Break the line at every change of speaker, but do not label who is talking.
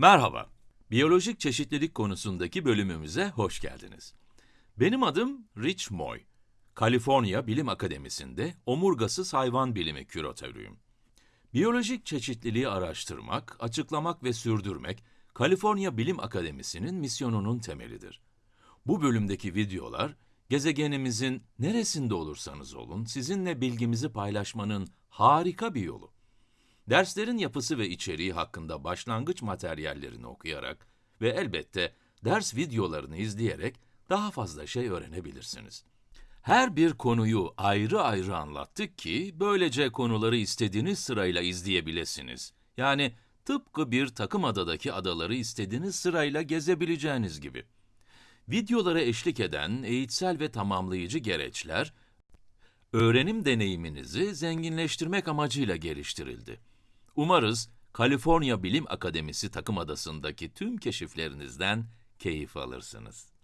Merhaba, biyolojik çeşitlilik konusundaki bölümümüze hoş geldiniz. Benim adım Rich Moy. Kaliforniya Bilim Akademisi'nde omurgasız hayvan bilimi küratörüyüm. Biyolojik çeşitliliği araştırmak, açıklamak ve sürdürmek, Kaliforniya Bilim Akademisi'nin misyonunun temelidir. Bu bölümdeki videolar, gezegenimizin neresinde olursanız olun, sizinle bilgimizi paylaşmanın harika bir yolu. Derslerin yapısı ve içeriği hakkında başlangıç materyallerini okuyarak ve elbette ders videolarını izleyerek daha fazla şey öğrenebilirsiniz. Her bir konuyu ayrı ayrı anlattık ki böylece konuları istediğiniz sırayla izleyebilirsiniz. Yani tıpkı bir takım adadaki adaları istediğiniz sırayla gezebileceğiniz gibi. Videolara eşlik eden eğitsel ve tamamlayıcı gereçler, öğrenim deneyiminizi zenginleştirmek amacıyla geliştirildi. Umarız Kaliforniya Bilim Akademisi takım adasındaki tüm keşiflerinizden keyif alırsınız.